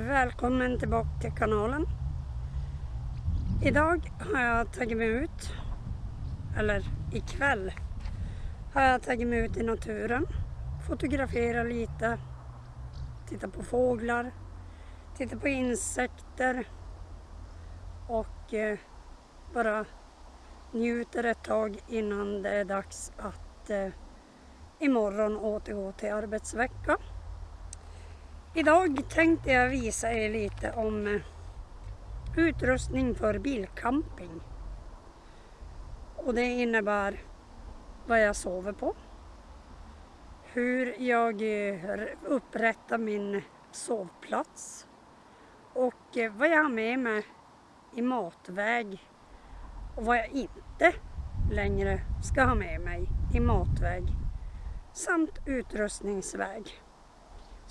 välkommen tillbaka till kanalen. Idag har jag tagit mig ut, eller ikväll har jag tagit mig ut i naturen. Fotografera lite, titta på fåglar, titta på insekter och eh, bara njuter ett tag innan det är dags att eh, imorgon återgå till arbetsvecka. Idag tänkte jag visa er lite om eh, utrustning för bilcamping. Och det innebär vad jag sover på. Hur jag eh, upprättar min sovplats. Och eh, vad jag har med mig i matväg. Och vad jag inte längre ska ha med mig i matväg. Samt utrustningsväg.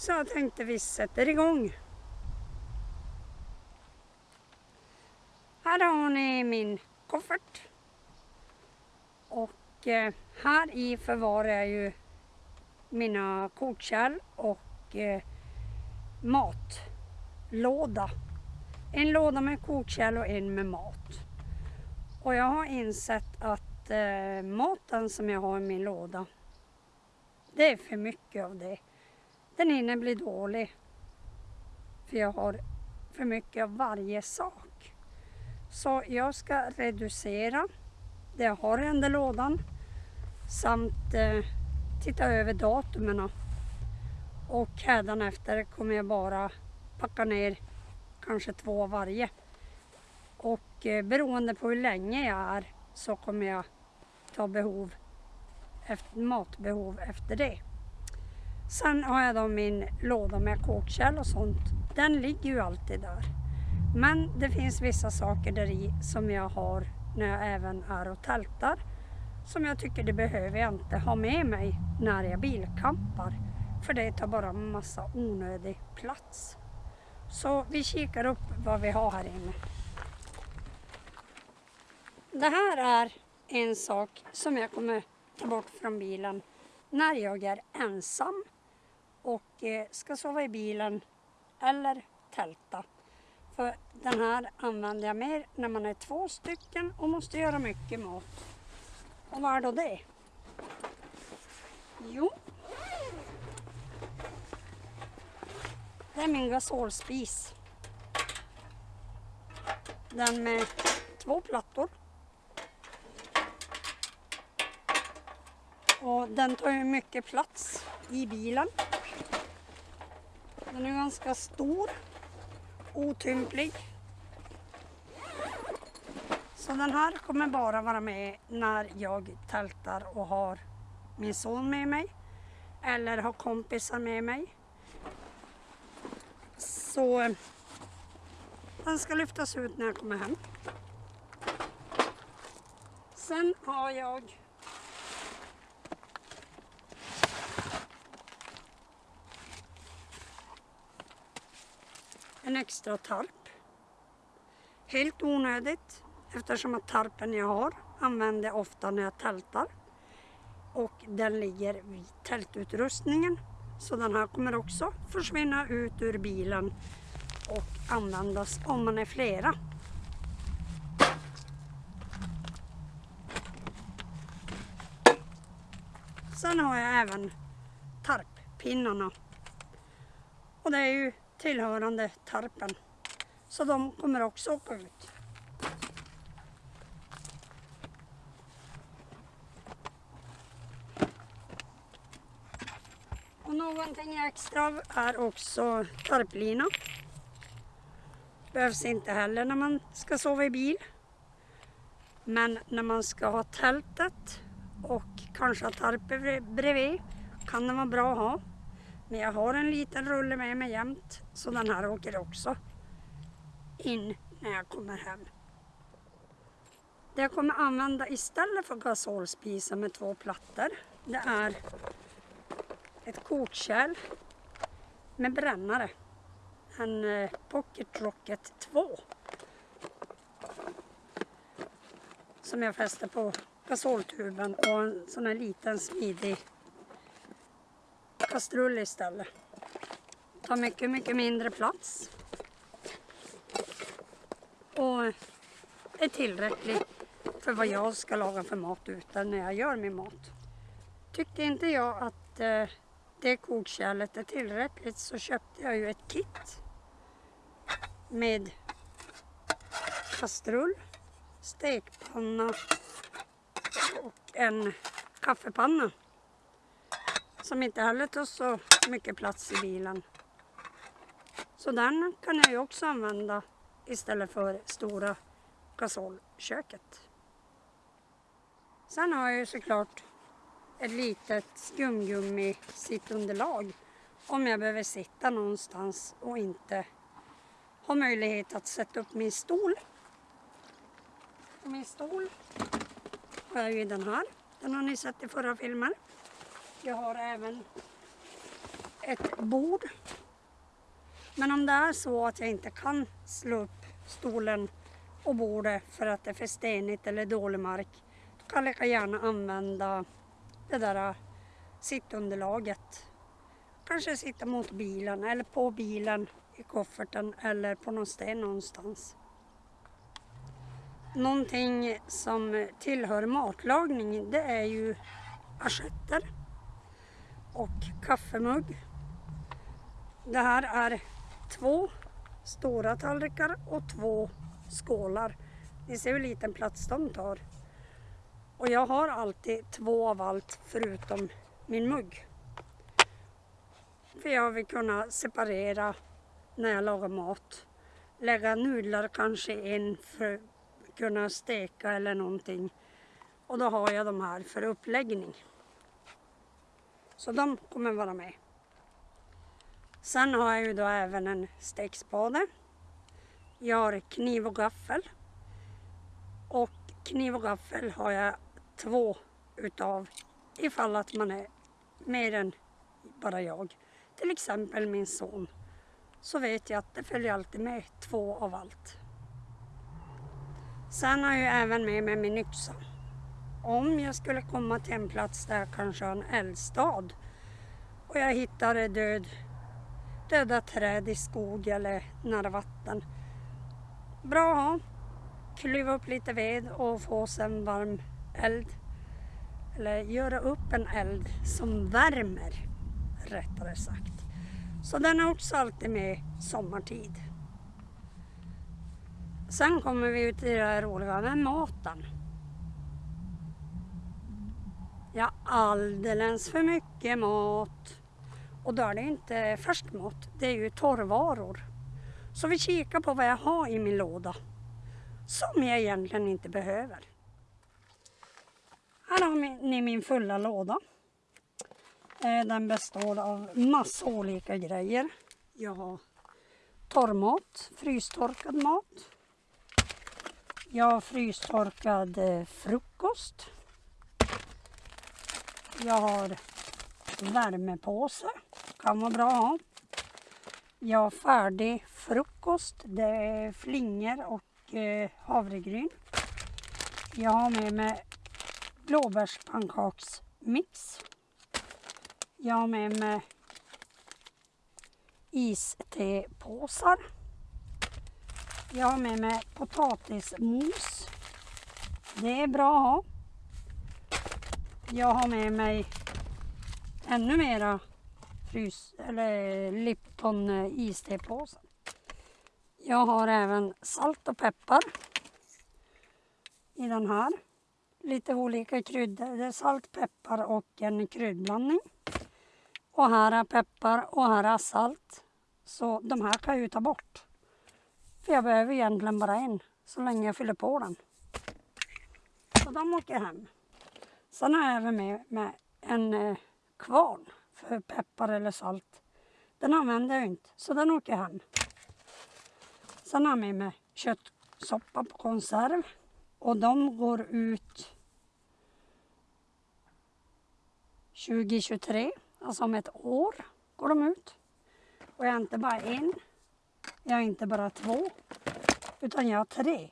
Så jag tänkte vi sätter igång. Här har ni min koffert. Och eh, här i förvarar jag ju mina kokkärl och eh, matlåda. En låda med kokkärl och en med mat. Och jag har insett att eh, maten som jag har i min låda, det är för mycket av det. Den hinner bli dålig. För jag har för mycket av varje sak. Så jag ska reducera det jag har i den där lådan samt eh, titta över datumen. Och efter kommer jag bara packa ner kanske två av varje. Och eh, beroende på hur länge jag är så kommer jag ta behov, efter, matbehov efter det. Sen har jag då min låda med kokkärl och sånt. Den ligger ju alltid där. Men det finns vissa saker där i som jag har när jag även är och tältar. Som jag tycker det behöver jag inte ha med mig när jag bilkampar. För det tar bara massa onödig plats. Så vi kikar upp vad vi har här inne. Det här är en sak som jag kommer ta bort från bilen när jag är ensam och eh, ska sova i bilen eller tälta. För den här använder jag mer när man är två stycken och måste göra mycket mat. Och vad är då det? Jo, det är min gasolspis. Den med två plattor. Och den tar ju mycket plats i bilen. Den är ganska stor, otymplig. Så den här kommer bara vara med när jag tältar och har min son med mig eller har kompisar med mig. Så eh, den ska lyftas ut när jag kommer hem. Sen har jag extra tarp. Helt onödigt eftersom att tarpen jag har använder jag ofta när jag tältar. Och den ligger vid tältutrustningen. Så den här kommer också försvinna ut ur bilen och användas om man är flera. Sen har jag även tarppinnarna. Och det är ju tillhörande tarpen. Så de kommer också åka ut. Och någonting extra är också tarplina. Behövs inte heller när man ska sova i bil. Men när man ska ha tältet och kanske ha tarp bredvid kan det vara bra att ha. Men jag har en liten rulle med mig jämt så den här åker också in när jag kommer hem. Det jag kommer använda istället för gasolspisen med två plattor det är ett kokkärl med brännare. En eh, Pocket Rocket 2. Som jag fäster på gasoltuben och en sån här liten smidig kastrull istället. tar mycket, mycket mindre plats. Och är tillräcklig för vad jag ska laga för mat utan när jag gör min mat. Tyckte inte jag att eh, det kokkärlet är tillräckligt så köpte jag ju ett kit med kastrull, stekpanna och en kaffepanna som inte heller tar så mycket plats i bilen. Så den kan jag ju också använda istället för stora gasolköket. Sen har jag ju såklart ett litet skumgummi sittunderlag om jag behöver sitta någonstans och inte har möjlighet att sätta upp min stol. Och min stol har jag ju den här. Den har ni sett i förra filmen. Jag har även ett bord. Men om det är så att jag inte kan slå upp stolen och bordet för att det är för stenigt eller dålig mark, då kan jag lika gärna använda det där sittunderlaget. Kanske sitta mot bilen eller på bilen i kofferten eller på någon sten någonstans. Någonting som tillhör matlagning det är ju assietter och kaffemugg. Det här är två stora tallrikar och två skålar. Ni ser hur liten plats de tar. Och jag har alltid två av allt förutom min mugg. För jag vill kunna separera när jag lagar mat. Lägga nudlar kanske in för att kunna steka eller någonting. Och då har jag de här för uppläggning. Så de kommer vara med. Sen har jag ju då även en stekspade. Jag har kniv och gaffel. Och kniv och gaffel har jag två utav ifall att man är mer än bara jag. Till exempel min son. Så vet jag att det följer alltid med två av allt. Sen har jag även med mig min yxa. Om jag skulle komma till en plats där jag kanske har en eldstad och jag hittar död, döda träd i skog eller nära vatten. Bra att ha. Klyva upp lite ved och få sig en varm eld. Eller göra upp en eld som värmer, rättare sagt. Så den är också alltid med sommartid. Sen kommer vi ut i det här roliga med maten. Ja, alldeles för mycket mat. Och då är det inte färsk mat, det är ju torrvaror. Så vi kikar på vad jag har i min låda som jag egentligen inte behöver. Här har ni min fulla låda. Eh, den består av massa olika grejer. Jag har torrmat, frystorkad mat. Jag har frystorkad eh, frukost. Jag har värmepåse, kan vara bra att ha. Jag har färdig frukost, det är flingor och eh, havregryn. Jag har med mig blåbärspannkaksmix. Jag har med mig istepåsar. Jag har med mig potatismos. Det är bra att ha. Jag har med mig ännu mera frys eller Lipton eh, istepåsen. istepåsar. Jag har även salt och peppar i den här. Lite olika kryddor. Det är salt, peppar och en kryddblandning. Och här är peppar och här är salt. Så de här kan jag ju ta bort. För jag behöver egentligen bara en så länge jag fyller på den. Så de åker hem. Sen har jag även med, med en eh, kvarn för peppar eller salt. Den använder jag inte så den åker hem. Sen har jag med mig köttsoppa på konserv. Och de går ut 2023, alltså om ett år går de ut. Och jag har inte bara en, jag har inte bara två, utan jag har tre.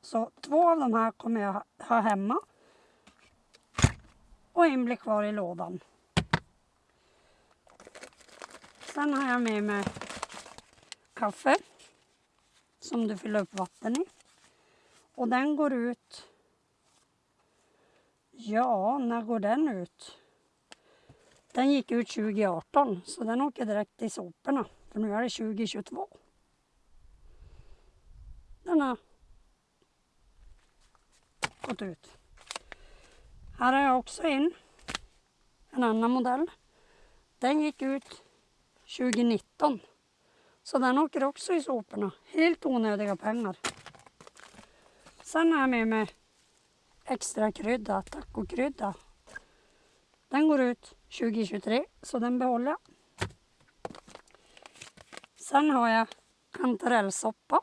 Så två av de här kommer jag ha hemma. Och en blir kvar i lådan. Sen har jag med mig kaffe som du fyller upp vatten i. Och den går ut... Ja, när går den ut? Den gick ut 2018 så den åker direkt i soporna. För nu är det 2022. Den har gått ut. Här har jag också en. En annan modell. Den gick ut 2019. Så den åker också i soporna. Helt onödiga pengar. Sen har jag med mig extra krydda, tacokrydda. Den går ut 2023 så den behåller jag. Sen har jag kantarellsoppa.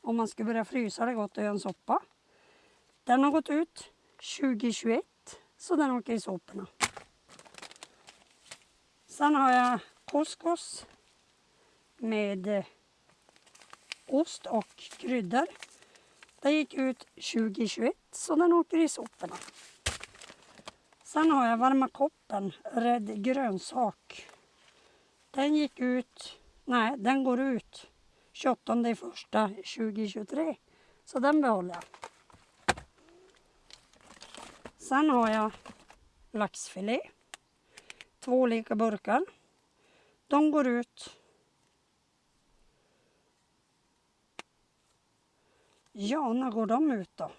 Om man ska börja frysa det gott att göra en soppa. Den har gått ut 2021 så den åker i soporna. Sen har jag couscous med eh, ost och kryddor. Den gick ut 2021 så den åker i soporna. Sen har jag varma koppen, rädd grönsak. Den gick ut, nej den går ut 28 första 2023. Så den behåller jag. Sen har jag laxfilé. Två olika burkar. De går ut Ja, när går de ut då?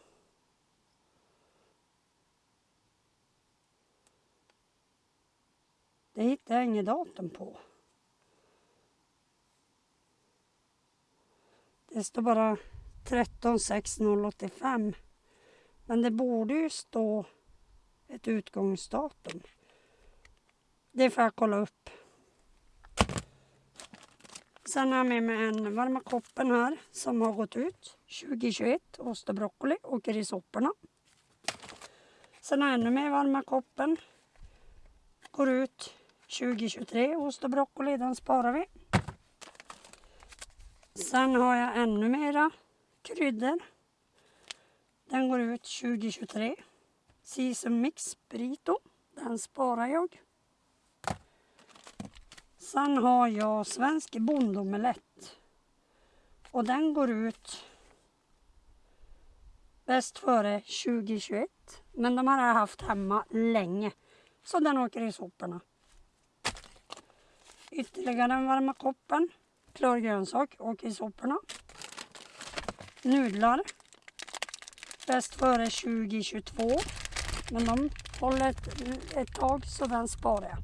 Det hittar jag inget datum på. Det står bara 13 6 085. Men det borde ju stå ett utgångsdatum. Det får jag kolla upp. Sen har jag med mig en varma koppen här som har gått ut 2021. Ost och broccoli åker i sopporna. Sen har jag ännu mer varma koppen. Går ut 2023. Ost och broccoli, den sparar vi. Sen har jag ännu mera kryddor. Den går ut 2023. Season Mix Brito. Den sparar jag. Sen har jag Svensk bondomelett. Och den går ut bäst före 2021. Men de här har jag haft hemma länge. Så den åker i soporna. Ytterligare en varma koppen. Klar grönsak åker i soporna. Nudlar. Bäst före 2022. Men de håller ett, ett tag så den sparar jag.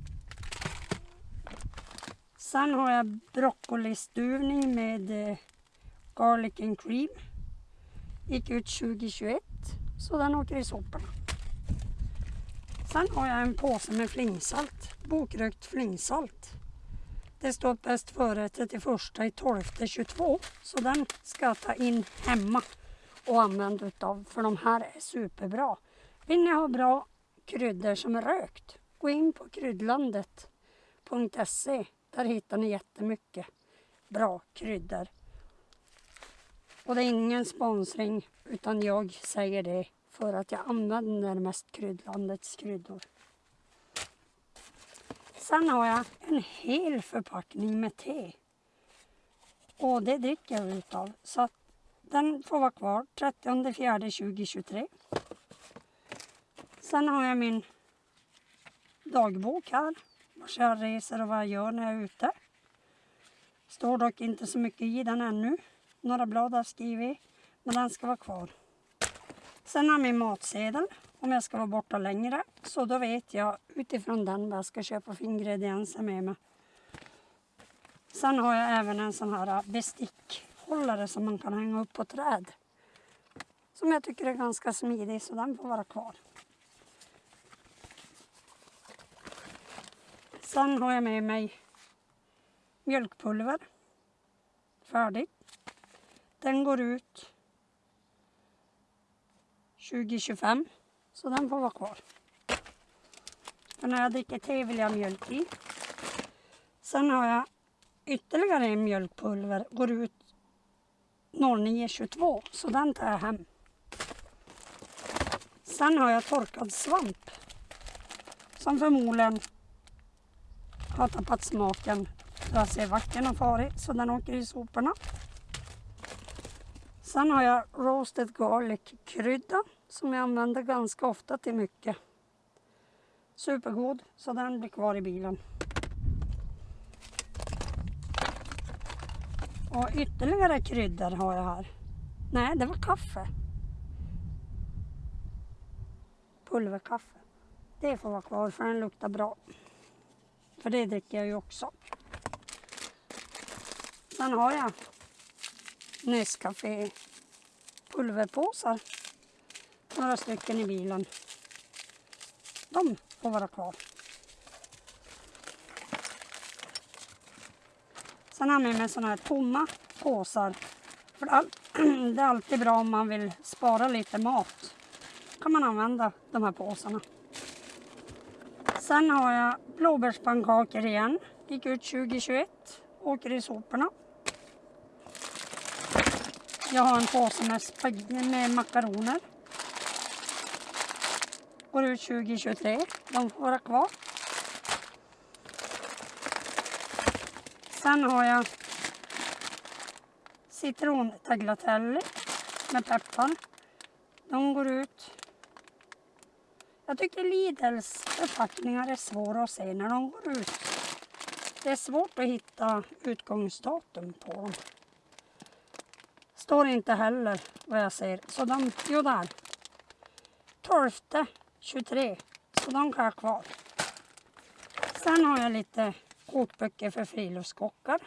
Sen har jag broccolistuvning med eh, garlic and cream. Gick ut 2021 så den åker i soporna. Sen har jag en påse med flingsalt, bokrökt flingsalt. Det står bäst före 31 i 12 22 så den ska jag ta in hemma och använda utav för de här är superbra. Vill ni ha bra kryddor som är rökt, gå in på kryddlandet.se där hittar ni jättemycket bra kryddor. Och det är ingen sponsring utan jag säger det för att jag använder mest kryddlandets kryddor. Sen har jag en hel förpackning med te. Och det dricker jag utav. Så att den får vara kvar 30 4 2023. Sen har jag min dagbok här vart jag reser och vad jag gör när jag är ute. Står dock inte så mycket i den ännu. Några blad har jag skrivit, men den ska vara kvar. Sen har jag min matsedel om jag ska vara borta längre. Så då vet jag utifrån den vad jag ska köpa för ingredienser med mig. Sen har jag även en sån här bestickhållare som man kan hänga upp på träd. Som jag tycker är ganska smidig så den får vara kvar. Sen har jag med mig mjölkpulver. Färdig. Den går ut 2025. Så den får vara kvar. För när jag dricker te vill jag ha mjölk i. Sen har jag ytterligare en mjölkpulver. Går ut 0922. Så den tar jag hem. Sen har jag torkad svamp. Som förmodligen har tappat smaken Jag att vacken och farig har farit så den åker i soporna. Sen har jag roasted garlic krydda som jag använder ganska ofta till mycket. Supergod, så den blir kvar i bilen. Och ytterligare kryddor har jag här. Nej, det var kaffe. Pulverkaffe. Det får vara kvar för den luktar bra. För det dricker jag ju också. Sen har jag Nescafé pulverpåsar. Några stycken i bilen. De får vara kvar. Sen har jag med mig sådana här tomma påsar. För det är alltid bra om man vill spara lite mat. kan man använda de här påsarna. Sen har jag blåbärspannkakor igen. Gick ut 2021. Åker i soporna. Jag har en påse med, med makaroner. Går ut 2023. De får vara kvar. Sen har jag citrontagliatelle med peppar. De går ut. Jag tycker Lidls förpackningar är svåra att se när de går ut. Det är svårt att hitta utgångsdatum på dem. Står inte heller vad jag ser. Så de, jo där. 12 23. Så de kan jag ha kvar. Sen har jag lite kokböcker för friluftskockar.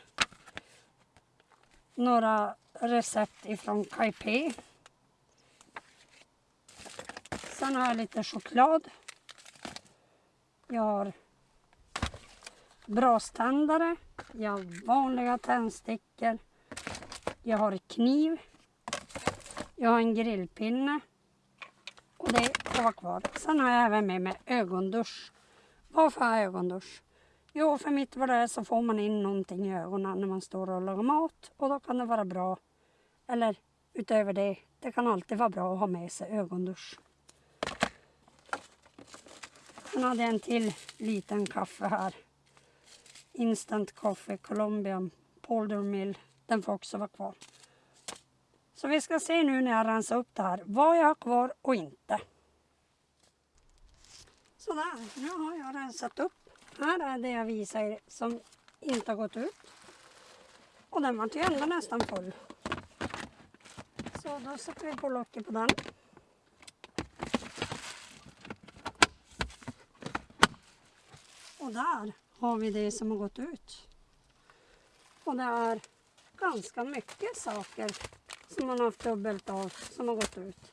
Några recept ifrån Kaipé. Sen har jag lite choklad. Jag har braständare. Jag har vanliga tändstickor. Jag har kniv. Jag har en grillpinne. Och det får vara kvar. Sen har jag även med mig ögondusch. Varför har jag ögondusch? Jo, för mitt vad det är så får man in någonting i ögonen när man står och lagar mat. Och då kan det vara bra. Eller utöver det, det kan alltid vara bra att ha med sig ögondusch. Sen hade jag en till liten kaffe här. Instant Coffee Colombian Polder Mill. Den får också vara kvar. Så vi ska se nu när jag rensar upp det här vad jag har kvar och inte. Sådär, nu har jag rensat upp. Här är det jag visar er som inte har gått ut. Och den var ju ändå nästan full. Så då sätter vi på locket på den. Och där har vi det som har gått ut. Och det är ganska mycket saker som man har haft dubbelt av som har gått ut.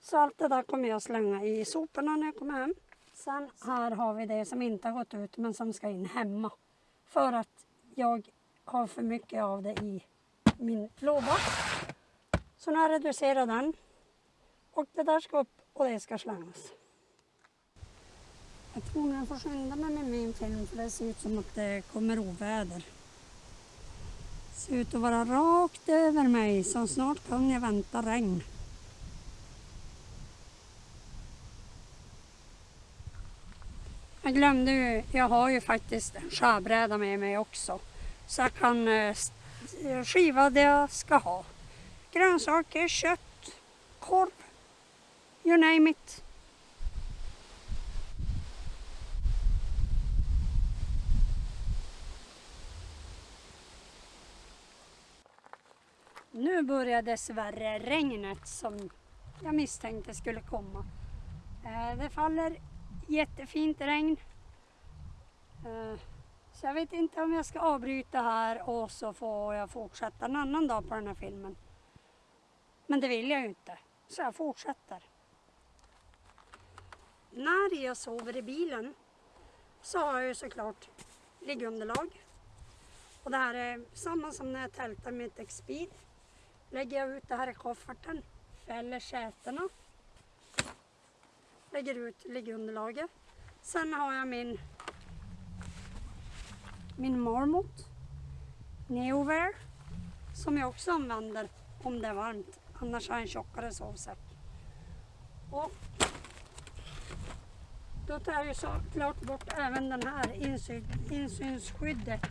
Så allt det där kommer jag slänga i soporna när jag kommer hem. Sen här har vi det som inte har gått ut men som ska in hemma. För att jag har för mycket av det i min låda. Så nu har jag reducerat den. Och det där ska upp och det ska slängas. Jag tror jag får skynda mig med min film för det ser ut som att det kommer oväder. Det ser ut att vara rakt över mig så snart kan jag vänta regn. Jag glömde ju, jag har ju faktiskt en skärbräda med mig också. Så jag kan eh, skiva det jag ska ha. Grönsaker, kött, korv, you name it. Nu börjar dessvärre regnet som jag misstänkte skulle komma. Eh, det faller jättefint regn. Eh, så jag vet inte om jag ska avbryta här och så får jag fortsätta en annan dag på den här filmen. Men det vill jag ju inte, så jag fortsätter. När jag sover i bilen så har jag ju såklart liggunderlag. Och det här är samma som när jag tältar med ett Expeed. Lägger jag ut det här i kofferten, fäller sätena lägger ut liggunderlaget. Sen har jag min, min Marmot Neowear som jag också använder om det är varmt. Annars har jag en tjockare sovsäck. Och då tar jag ju såklart bort även den här insyn, insynsskyddet.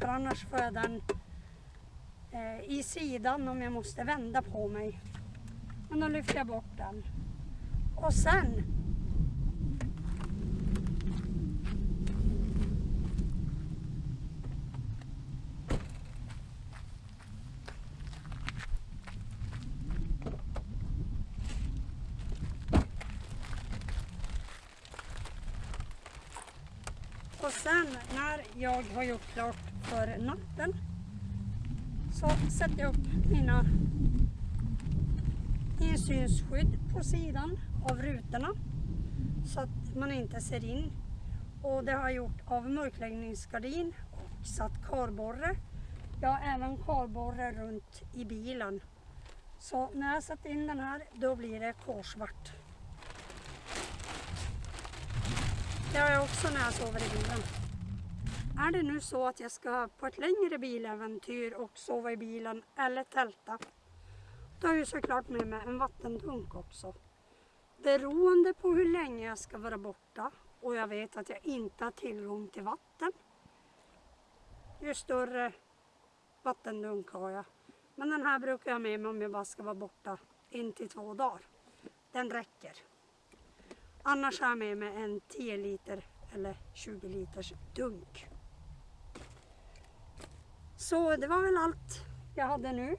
För annars får jag den Eh, i sidan om jag måste vända på mig. Men då lyfter jag bort den. Och sen Och sen när jag har gjort klart för natten så sätter jag upp mina insynsskydd på sidan av rutorna så att man inte ser in. Och det har jag gjort av mörkläggningsgardin och satt karborre. Jag har även karborre runt i bilen. Så när jag satt in den här då blir det korsvart. Det har jag också när jag sover i bilen. Är det nu så att jag ska på ett längre biläventyr och sova i bilen eller tälta, då har jag ju såklart med mig en vattendunk också. Beroende på hur länge jag ska vara borta och jag vet att jag inte har tillgång till vatten, ju större vattendunk har jag. Men den här brukar jag ha med mig om jag bara ska vara borta en till två dagar. Den räcker. Annars har jag med mig en 10 liter eller 20 liters dunk. Så det var väl allt jag hade nu.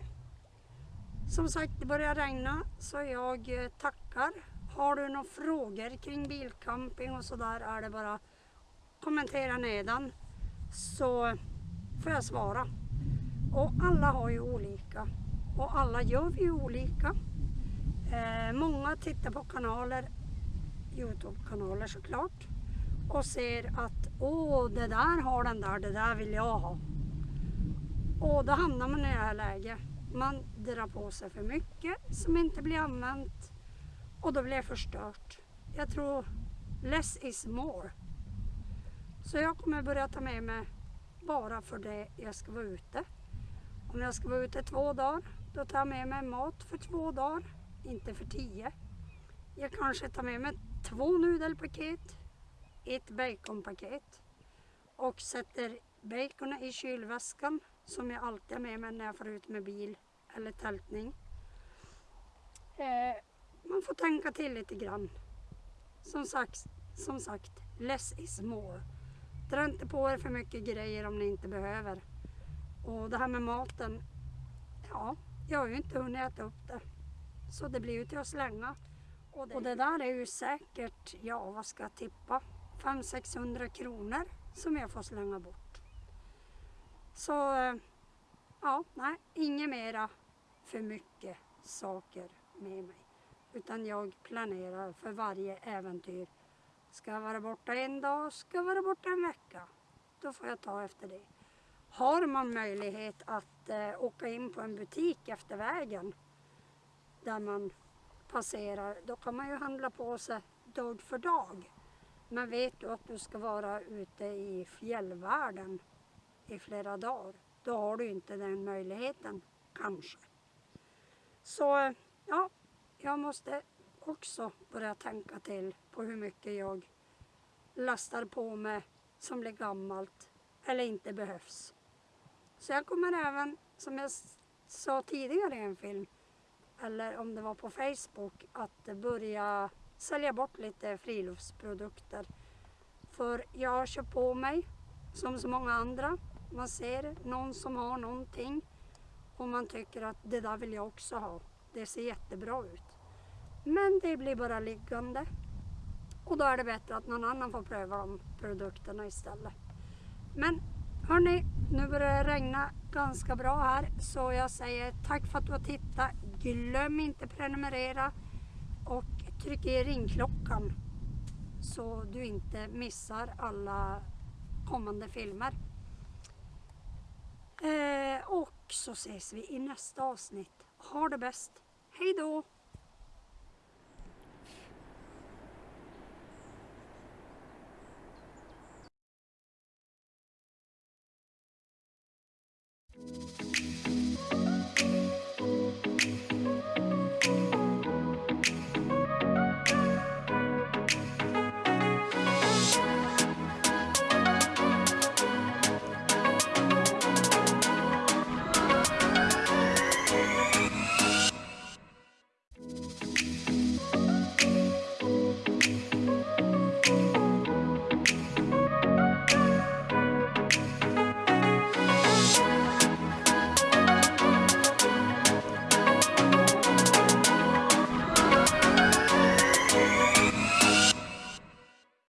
Som sagt, det börjar regna så jag eh, tackar. Har du några frågor kring bilcamping och sådär är det bara kommentera nedan så får jag svara. Och alla har ju olika och alla gör vi ju olika. Eh, många tittar på kanaler Youtube-kanaler såklart och ser att åh, det där har den där, det där vill jag ha. Och då hamnar man i det här läget. Man drar på sig för mycket som inte blir använt och då blir det förstört. Jag tror less is more. Så jag kommer börja ta med mig bara för det jag ska vara ute. Om jag ska vara ute två dagar, då tar jag med mig mat för två dagar, inte för tio. Jag kanske tar med mig två nudelpaket, ett baconpaket och sätter baconet i kylväskan som jag alltid har med mig när jag får ut med bil eller tältning. Eh, man får tänka till lite grann. Som sagt, som sagt, less is more. Dra inte på er för mycket grejer om ni inte behöver. Och det här med maten, ja, jag har ju inte hunnit äta upp det. Så det blir ju till att slänga. Och det, och det där är ju säkert, ja vad ska jag tippa, 500-600 kronor som jag får slänga bort. Så ja, nej, inget mera för mycket saker med mig. Utan jag planerar för varje äventyr. Ska jag vara borta en dag, ska jag vara borta en vecka. Då får jag ta efter det. Har man möjlighet att eh, åka in på en butik efter vägen där man passerar, då kan man ju handla på sig dag för dag. Men vet du att du ska vara ute i fjällvärlden i flera dagar, då har du inte den möjligheten, kanske. Så ja, jag måste också börja tänka till på hur mycket jag lastar på mig som blir gammalt eller inte behövs. Så jag kommer även, som jag sa tidigare i en film, eller om det var på Facebook, att börja sälja bort lite friluftsprodukter. För jag kör på mig, som så många andra, man ser någon som har någonting och man tycker att det där vill jag också ha. Det ser jättebra ut. Men det blir bara liggande. Och då är det bättre att någon annan får pröva de produkterna istället. Men hörni, nu börjar det regna ganska bra här så jag säger tack för att du har tittat. Glöm inte prenumerera och tryck i ringklockan så du inte missar alla kommande filmer. Eh, och så ses vi i nästa avsnitt. Ha det bäst. Hej då!